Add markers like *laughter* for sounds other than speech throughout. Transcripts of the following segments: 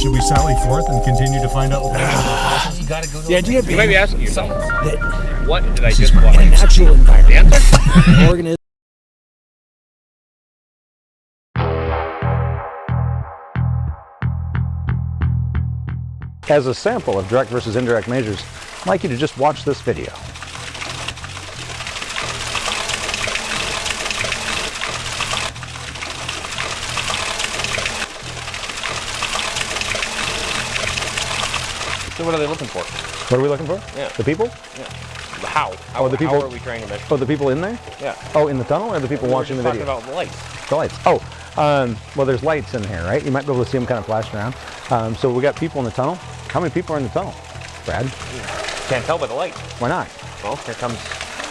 should we sally forth and continue to find out what You gotta go to The idea You might be asking yourself, that what did I just in a watch? natural The environment, *laughs* answer? organism As a sample of direct versus indirect measures, I'd like you to just watch this video. So what are they looking for? What are we looking for? Yeah. The people? Yeah. How? How, Oh, the people, how are we trying to measure? Oh, the people in there? Yeah. Oh, in the tunnel or the people We watching the video? talking about lights. The lights. Oh, um, well, there's lights in here, right? You might be able to see them kind of flashing around. Um, so we got people in the tunnel. How many people are in the tunnel, Brad? Can't tell by the light. Why not? Well, here comes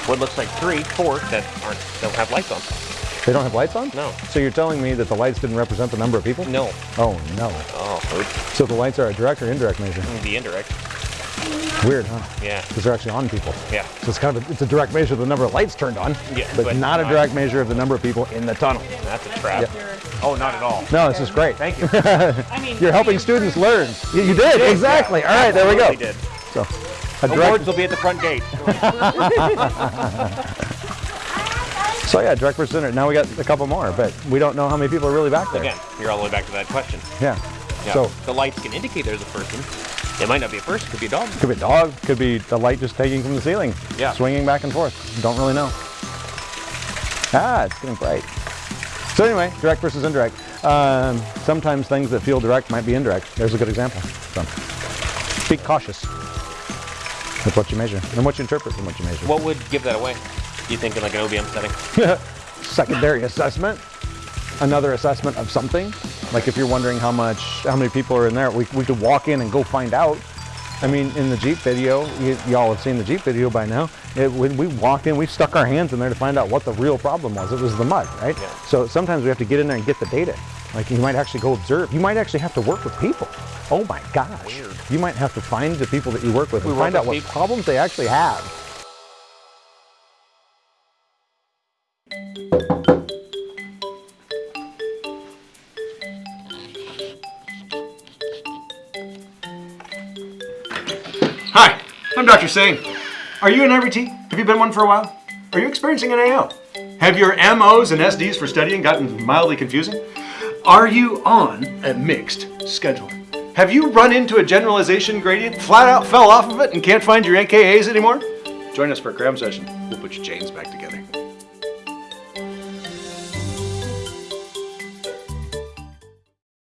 what looks like three, four that aren't don't have lights on. They don't have lights on? No. So you're telling me that the lights didn't represent the number of people? No. Oh, no. Oh, oops. So the lights are a direct or indirect measure? Mm, the indirect. Weird, huh? Yeah. Because they're actually on people. Yeah. So it's kind of a, it's a direct measure of the number of lights turned on, Yeah, but, but not a direct measure of the number of people in the tunnel. That's a trap. Oh, not at all. No, this is great. Thank you. *laughs* I mean, You're helping students learn. You, you did, exactly. All right, there we go. Absolutely did. So, a Awards will be at the front gate. *laughs* *laughs* so yeah, direct versus indirect. Now we got a couple more, but we don't know how many people are really back there. Again, you're all the way back to that question. Yeah. Yeah. So the lights can indicate there's a person. It might not be a person. It could be a dog. could be a dog, could be the light just taking from the ceiling, Yeah. swinging back and forth. Don't really know. Ah, it's getting bright. So anyway, direct versus indirect. Um, sometimes things that feel direct might be indirect. There's a good example. So, be cautious with what you measure and what you interpret from what you measure. What would give that away? You think in like an OBM setting? *laughs* Secondary assessment, another assessment of something. Like if you're wondering how much, how many people are in there, we, we could walk in and go find out. I mean, in the Jeep video, y'all have seen the Jeep video by now. It, when we walked in, we stuck our hands in there to find out what the real problem was. It was the mud, right? Yeah. So sometimes we have to get in there and get the data. Like you might actually go observe. You might actually have to work with people. Oh my gosh. Weird. You might have to find the people that you work with We and work find out with what people. problems they actually have. Hi, I'm Dr. Singh. Are you an IRT? Have you been one for a while? Are you experiencing an AO? Have your MOs and SDs for studying gotten mildly confusing? Are you on a mixed schedule? Have you run into a generalization gradient, flat out fell off of it, and can't find your NKAs anymore? Join us for a cram session. We'll put your chains back together.